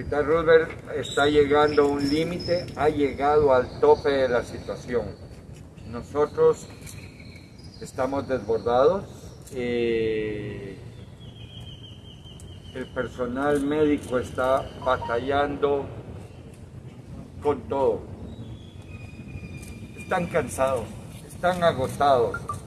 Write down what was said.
Hospital Roosevelt está llegando a un límite, ha llegado al tope de la situación. Nosotros estamos desbordados. eh, el personal médico está batallando con todo. Están cansados, están agotados.